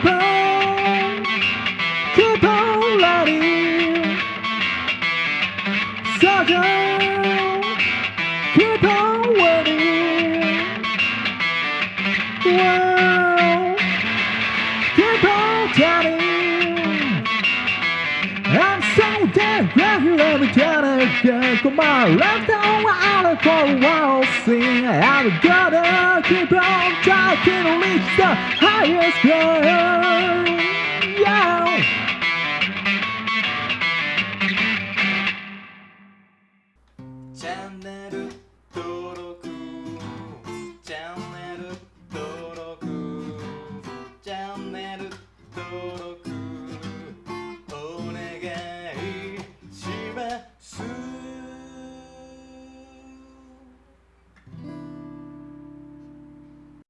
Capone, Capone Laddie, Sergeant, Capone Woody, Wow, on Johnny, I'm so damn glad you let me get again, come on, left on out for a while, I've got it keep on trying to reach the highest ground. Yeah. Channel